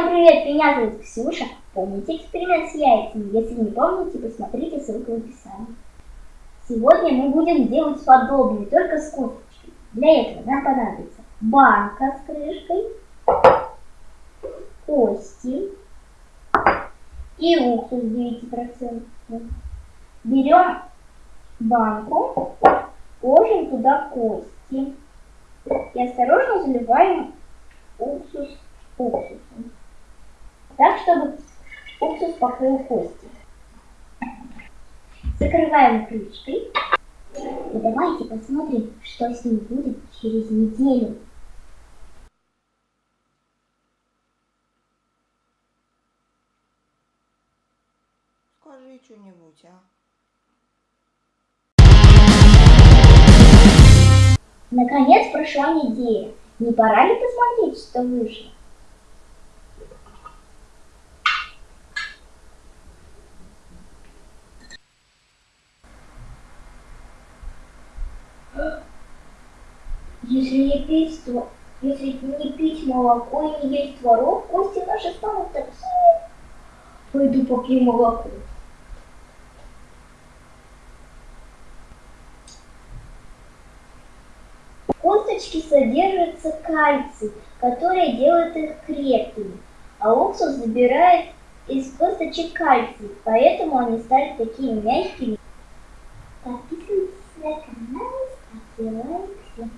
привет, меня зовут Ксюша. Помните эксперимент с яйцами? Если не помните, посмотрите ссылку в описании. Сегодня мы будем делать подобное, только с косточкой. Для этого нам понадобится банка с крышкой, кости и уксус 9%. Берем банку, ложим туда кости и осторожно заливаем уксус уксусом. Чтобы уксус покрыл кости. Закрываем крышкой. И давайте посмотрим, что с ним будет через неделю. Скажи что-нибудь, а? Наконец прошла неделя. Не пора ли посмотреть, что вышло? Если не пить, то если не пить молоко и не есть творог, кости наши станут такие. Пойду попью молоко. В косточке содержится кальций, который делает их крепкими, а уксус забирает из косточек кальций, поэтому они стали такими мягкими. Подписывайтесь на канал, Like,